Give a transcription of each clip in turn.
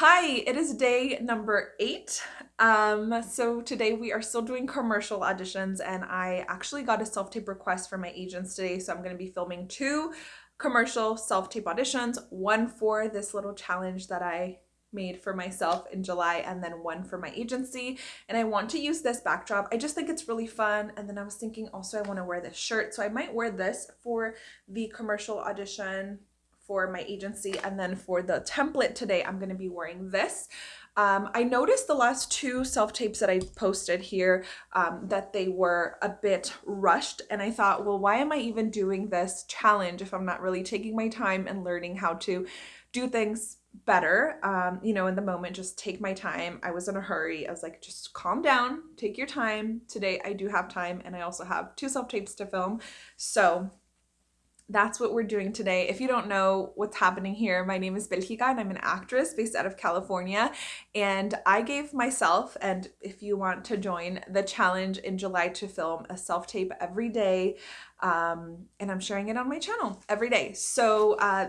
Hi, it is day number eight. Um, so today we are still doing commercial auditions and I actually got a self-tape request from my agents today. So I'm going to be filming two commercial self-tape auditions, one for this little challenge that I made for myself in July and then one for my agency and I want to use this backdrop. I just think it's really fun and then I was thinking also I want to wear this shirt so I might wear this for the commercial audition for my agency. And then for the template today, I'm going to be wearing this. Um, I noticed the last two self-tapes that I posted here um, that they were a bit rushed. And I thought, well, why am I even doing this challenge if I'm not really taking my time and learning how to do things better? Um you know in the moment just take my time. I was in a hurry. I was like just calm down. Take your time. Today i do have time and i also have two self tapes to film. So that's what we're doing today. If you don't know what's happening here, my name is Belgica and I'm an actress based out of California. And I gave myself, and if you want to join, the challenge in July to film a self-tape every day. Um, and I'm sharing it on my channel every day. So uh,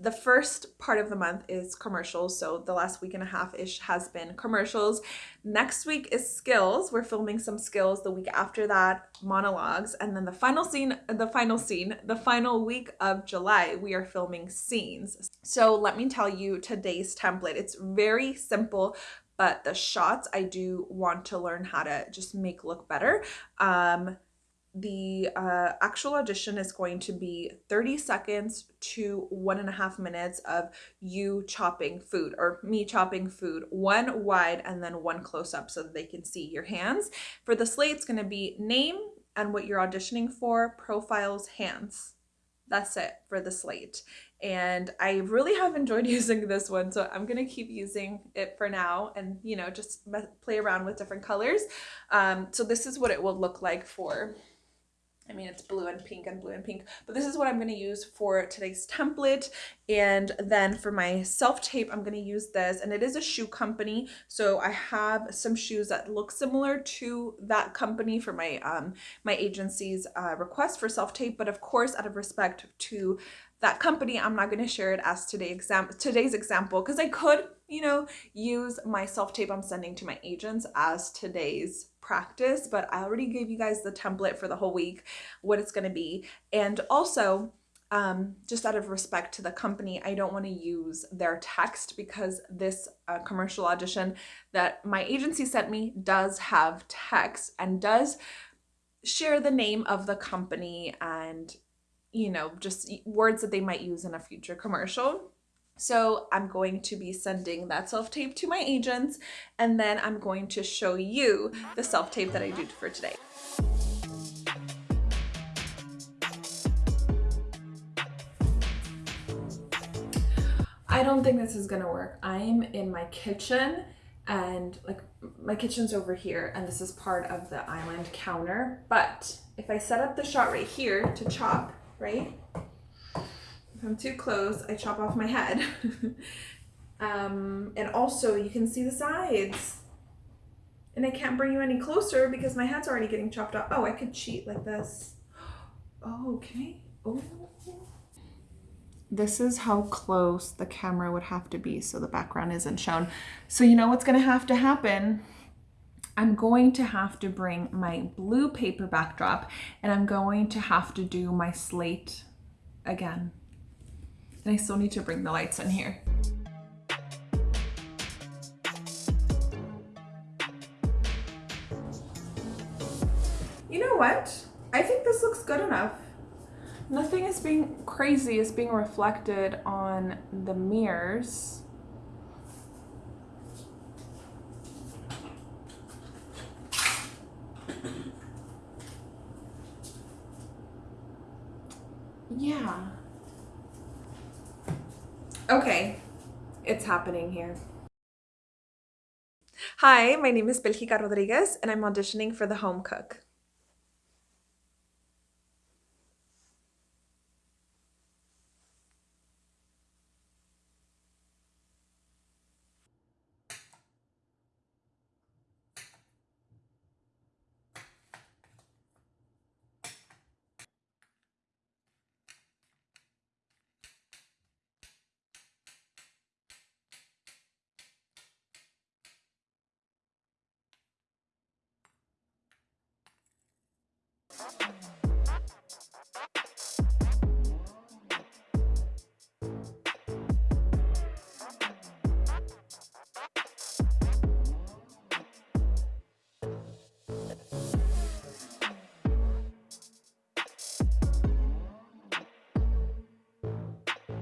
the first part of the month is commercials. So the last week and a half ish has been commercials. Next week is skills. We're filming some skills. The week after that, monologues. And then the final scene, the final scene, the final week of July, we are filming scenes. So let me tell you today's template. It's very simple, but the shots I do want to learn how to just make look better. Um, the uh, actual audition is going to be 30 seconds to one and a half minutes of you chopping food or me chopping food, one wide and then one close up so that they can see your hands. For the slate, it's going to be name and what you're auditioning for, profiles, hands. That's it for the slate. And I really have enjoyed using this one, so I'm going to keep using it for now and, you know, just play around with different colors. Um, so this is what it will look like for I mean, it's blue and pink and blue and pink, but this is what I'm going to use for today's template. And then for my self-tape, I'm going to use this, and it is a shoe company. So I have some shoes that look similar to that company for my, um, my agency's uh, request for self-tape. But of course, out of respect to that company, I'm not going to share it as today exam today's example because I could, you know, use my self-tape I'm sending to my agents as today's practice, but I already gave you guys the template for the whole week, what it's going to be. And also, um, just out of respect to the company, I don't want to use their text because this uh, commercial audition that my agency sent me does have text and does share the name of the company and, you know, just words that they might use in a future commercial. So I'm going to be sending that self-tape to my agents and then I'm going to show you the self-tape that I did for today. I don't think this is gonna work. I'm in my kitchen and like my kitchen's over here and this is part of the island counter. But if I set up the shot right here to chop, right? If I'm too close, I chop off my head. um, and also you can see the sides. And I can't bring you any closer because my head's already getting chopped off. Oh, I could cheat like this. Oh, okay. Oh. This is how close the camera would have to be so the background isn't shown. So you know what's gonna have to happen? I'm going to have to bring my blue paper backdrop and I'm going to have to do my slate again. And I still need to bring the lights in here. You know what? I think this looks good enough. Nothing is being crazy is being reflected on the mirrors. Yeah. Okay, it's happening here. Hi, my name is Belgica Rodriguez and I'm auditioning for The Home Cook.